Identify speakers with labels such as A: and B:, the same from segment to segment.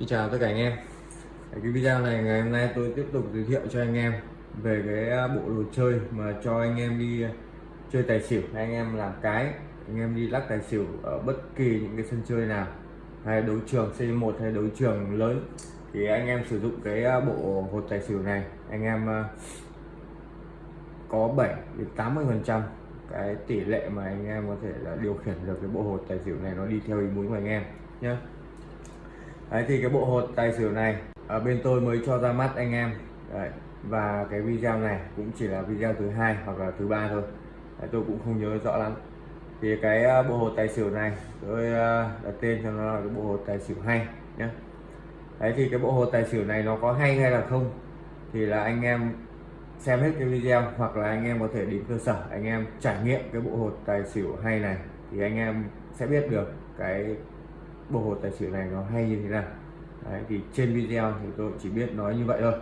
A: Xin chào tất cả anh em. Cái video này ngày hôm nay tôi tiếp tục giới thiệu cho anh em về cái à, bộ đồ chơi mà cho anh em đi à, chơi tài xỉu. Hay anh em làm cái, anh em đi lắc tài xỉu ở bất kỳ những cái sân chơi nào. Hay đấu trường C1 hay đấu trường lớn. Thì anh em sử dụng cái à, bộ hột tài xỉu này, anh em có 7 đến 80 phần trăm cái tỷ lệ mà anh em có thể là điều khiển được cái bộ hột tài xỉu này nó đi theo ý muốn của anh em nhé Đấy thì cái bộ hột tài xỉu này ở bên tôi mới cho ra mắt anh em. Đấy, và cái video này cũng chỉ là video thứ hai hoặc là thứ ba thôi. Đấy, tôi cũng không nhớ rõ lắm. Thì cái ờ, bộ hột tài xỉu này tôi ờ, đặt tên cho nó là cái bộ hột tài xỉu hay nhé đấy thì cái bộ hột tài xỉu này nó có hay hay là không thì là anh em xem hết cái video hoặc là anh em có thể đến cơ sở anh em trải nghiệm cái bộ hột tài xỉu hay này thì anh em sẽ biết được cái bộ hột tài xỉu này nó hay như thế nào? Đấy, thì trên video thì tôi chỉ biết nói như vậy thôi.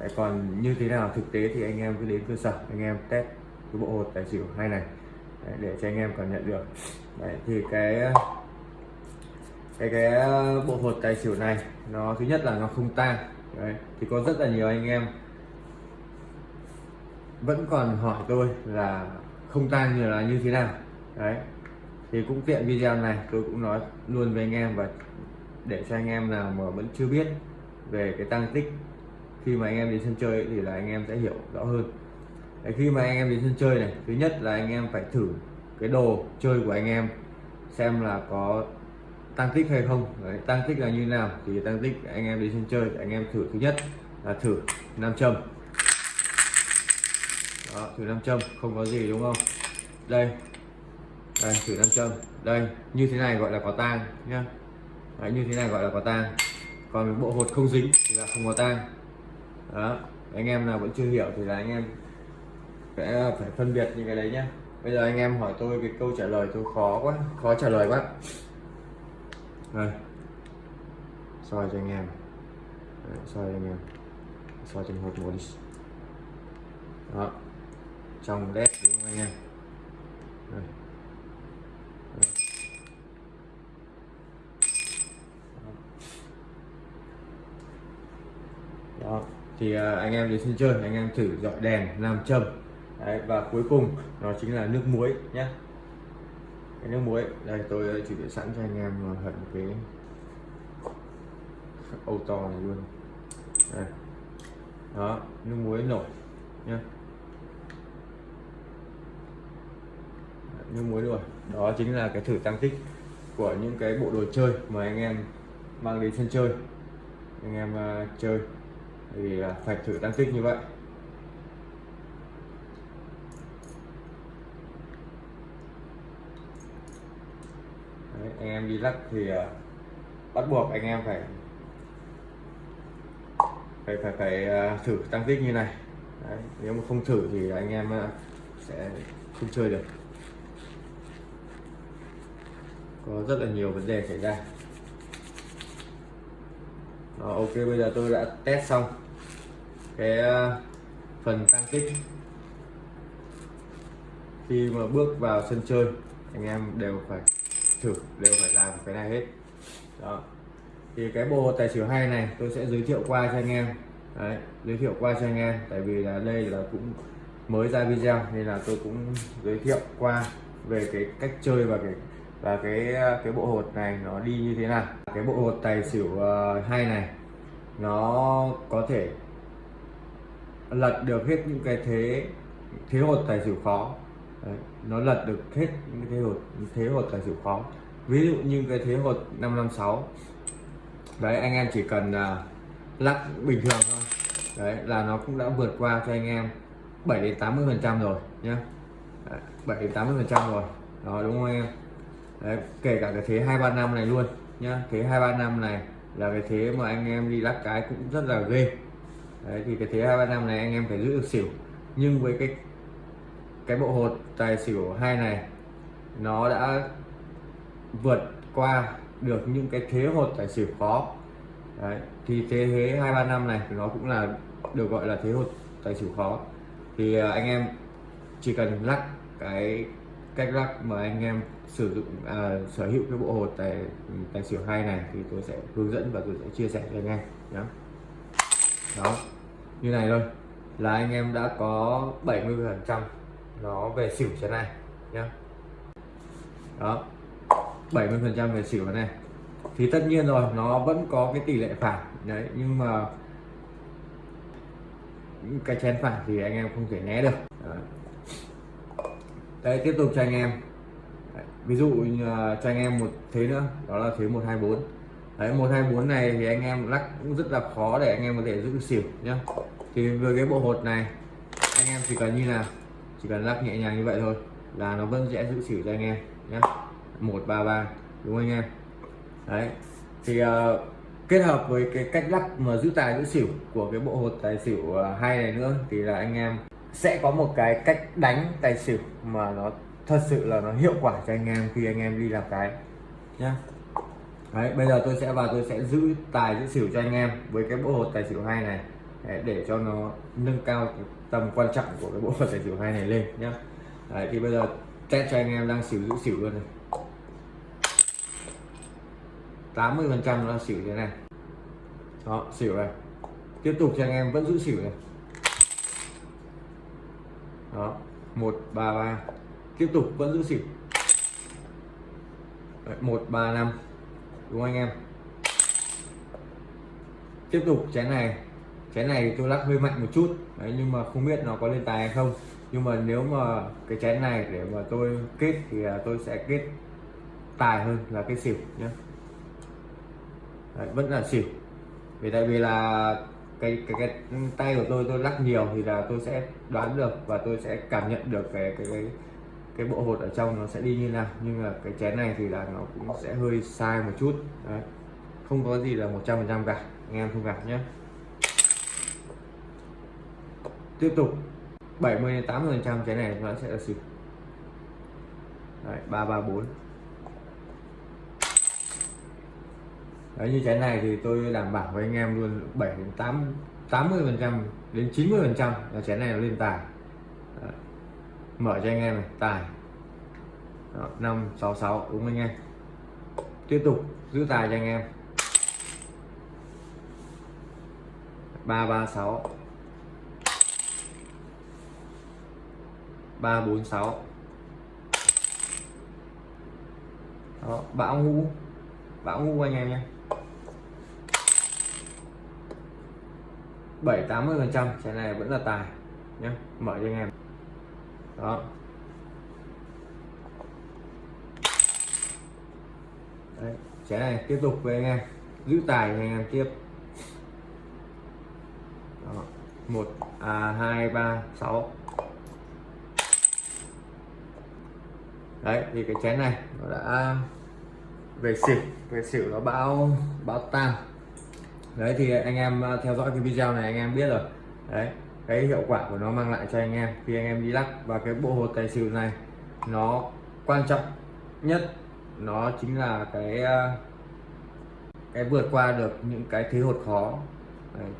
A: Đấy, còn như thế nào thực tế thì anh em cứ đến cơ sở anh em test cái bộ hột tài xỉu hay này đấy, để cho anh em cảm nhận được. Đấy, thì cái cái cái bộ hột tài xỉu này nó thứ nhất là nó không tan đấy, thì có rất là nhiều anh em vẫn còn hỏi tôi là không tan như là như thế nào đấy thì cũng tiện video này tôi cũng nói luôn với anh em và để cho anh em nào mà vẫn chưa biết về cái tăng tích khi mà anh em đến sân chơi ấy, thì là anh em sẽ hiểu rõ hơn. Đấy, khi mà anh em đến sân chơi này thứ nhất là anh em phải thử cái đồ chơi của anh em xem là có tăng tích hay không. Đấy, tăng tích là như nào thì tăng tích anh em đến sân chơi anh em thử. Thứ nhất là thử nam châm. Đó, thử nam châm không có gì đúng không? Đây đây thử nam châm. Đây như thế này gọi là có tang nhá. Đấy, như thế này gọi là có tang. Còn bộ hột không dính thì là không có tang. Đó anh em nào vẫn chưa hiểu thì là anh em sẽ phải phân biệt những cái đấy nhá. Bây giờ anh em hỏi tôi cái câu trả lời tôi khó quá khó trả lời quá. Đây. Soi cho anh em. Đấy, soi cho anh em. Soi trên hột một đi. Đó. Trong led đúng không anh em? Đây. Đó. Thì à, anh em đến sân chơi anh em thử dọi đèn làm châm. Đấy, và cuối cùng nó chính là nước muối nhé cái nước muối đây tôi à, chuẩn bị sẵn cho anh em à, hận một cái ô to này luôn. Đây. đó nước muối nổi nhé nước muối rồi đó chính là cái thử tăng tích của những cái bộ đồ chơi mà anh em mang đến sân chơi. Anh em uh, chơi thì à, phải thử tăng tích như vậy. Đấy, anh em đi lắc thì à, bắt buộc anh em phải phải phải phải à, thử tăng tích như này. Đấy, nếu mà không thử thì anh em sẽ không chơi được. Có rất là nhiều vấn đề xảy ra. Đó, ok bây giờ tôi đã test xong cái ờ, phần tăng tích khi mà bước vào sân chơi anh em đều phải thử đều phải làm cái này hết. Đó. Thì cái bộ tài xỉu hay này tôi sẽ giới thiệu qua cho anh em. Đấy, giới thiệu qua cho anh em tại vì là đây là cũng mới ra video nên là tôi cũng giới thiệu qua về cái cách chơi và cái và cái ờ, cái bộ hột này nó đi như thế nào. Cái bộ hột tài xỉu ờ, hai hay này nó có thể lật được hết những cái thế thế hột tài xỉu khó. Đấy, nó lật được hết những cái thế hột thế hột tài xỉu khó. Ví dụ như cái thế hột 556 đấy anh em chỉ cần uh, lắc bình thường thôi. Đấy là nó cũng đã vượt qua cho anh em 7 đến 80 phần trăm rồi nhé 7 đến 80 phần trăm rồi. Đó đúng không em? Đấy, kể cả cái thế hai ba năm này luôn nhá. Thế hai ba năm này là cái thế mà anh em đi lắc cái cũng rất là ghê đấy thì cái thế hai ba năm này anh em phải giữ được xỉu. Nhưng với cái cái bộ hột tài xỉu hai này nó đã vượt qua được những cái thế hột tài xỉu khó. Đấy thì thế thế hai ba năm này nó cũng là được gọi là thế hột tài xỉu khó. Thì à, anh em chỉ cần lắc cái cách lắc mà anh em sử dụng à, sở hữu cái bộ hột tài tài xỉu hai này thì tôi sẽ hướng dẫn và tôi sẽ chia sẻ cho anh em nhé đó như này thôi. Là anh em đã có 70 phần trăm nó về xỉu trên này nhá. Đó 70 phần trăm về xỉu này. Thì tất nhiên rồi nó vẫn có cái tỷ lệ phản đấy nhưng mà những cái chén phản thì anh em không thể né được. Đấy, tiếp tục cho anh em. Đấy, ví dụ cho anh em một thế nữa đó là thế 124 đấy 124 này thì anh em lắc cũng rất là khó để anh em có thể giữ xỉu nhá. Thì với cái bộ hột này anh em chỉ cần như nào chỉ cần lắc nhẹ nhàng như vậy thôi là nó vẫn sẽ giữ xỉu cho anh em nhé 133 đúng không anh em? Đấy thì uh, kết hợp với cái cách lắc mà giữ tài giữ xỉu của cái bộ hột tài xỉu uh, hai này nữa thì là anh em sẽ có một cái cách đánh tài xỉu mà nó thật sự là nó hiệu quả cho anh em khi anh em đi làm cái nhá đấy bây giờ tôi sẽ vào tôi sẽ giữ tài giữ xỉu cho anh em với cái bộ hột tài xỉu hai này. Để, để cho nó nâng cao tầm quan trọng của cái bộ hột tài xỉu hai này lên nhá. Đấy thì bây giờ test cho anh em đang xỉu giữ xỉu luôn này. 80 phần trăm nó xỉu thế này. Đó xỉu này. Tiếp tục cho anh em vẫn giữ xỉu này. Đó một ba ba. Tiếp tục vẫn giữ xỉu. Một ba năm đúng không anh em? Tiếp tục chén này. Chén này tôi lắc hơi mạnh một chút. Đấy, nhưng mà không biết nó có lên tài hay không. Nhưng mà nếu mà cái chén này để mà tôi kết thì à, tôi sẽ kết tài hơn là cái xỉu nhé Đấy, vẫn là xỉu. Vì tại vì là cái, cái cái tay của tôi tôi lắc nhiều thì là tôi sẽ đoán được và tôi sẽ cảm nhận được cái cái cái, cái bộ hột ở trong nó sẽ đi như nào. Nhưng mà cái chén này thì là nó cũng sẽ hơi sai một chút. Đấy. không có gì là 100% cả. Anh em không gặp nhé. Tiếp tục. 70 đến 80 phần trăm chén này nó sẽ là xỉu Đấy, 334 Đấy, như chén này thì tôi đảm bảo với anh em luôn 7 đến 8 80 phần trăm đến 90 phần trăm là chén này nó lên tài. Đấy mở cho anh em này tài. Đó, 566 đúng anh em. Tiếp tục giữ tài cho anh em. 336 346 Đó, bão ngũ. Bão ngũ anh em nhé. 7 80 phần trăm cái này vẫn là tài nhé. Mở cho anh em đó. Đấy, trái này tiếp tục với anh em. Giữ tài anh em tiếp. Đó. một à hai ba sáu. Đấy thì cái chén này nó đã về xỉu. Về xỉu nó báo báo tam đấy thì anh em à, theo dõi cái video này anh em biết rồi. Đấy cái hiệu quả của nó mang lại cho anh em khi anh em đi lắc. Và cái bộ hột tài xỉu này, nó quan trọng nhất, nó chính là cái ờ, cái vượt qua được những cái thế hột khó.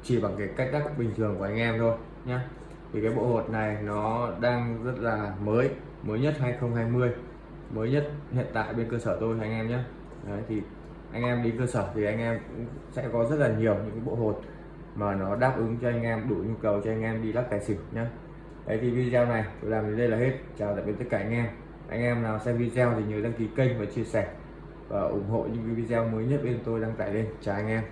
A: Chỉ bằng cái cách lắc bình thường của anh em thôi nhé thì cái bộ hột này nó đang rất là mới mới nhất 2020 mới nhất hiện tại bên cơ sở tôi anh em nhé đấy, thì anh em đi cơ sở thì anh em cũng sẽ có rất là nhiều những bộ hột mà nó đáp ứng cho anh em, đủ nhu cầu cho anh em đi lắc tài xỉu nhé đấy, thì video này tôi làm đến đây là hết. Chào tạm biệt tất cả anh em. Anh em nào xem video thì nhớ đăng ký kênh và chia sẻ và ủng hộ những video mới nhất bên tôi đăng tải lên. Chào anh em.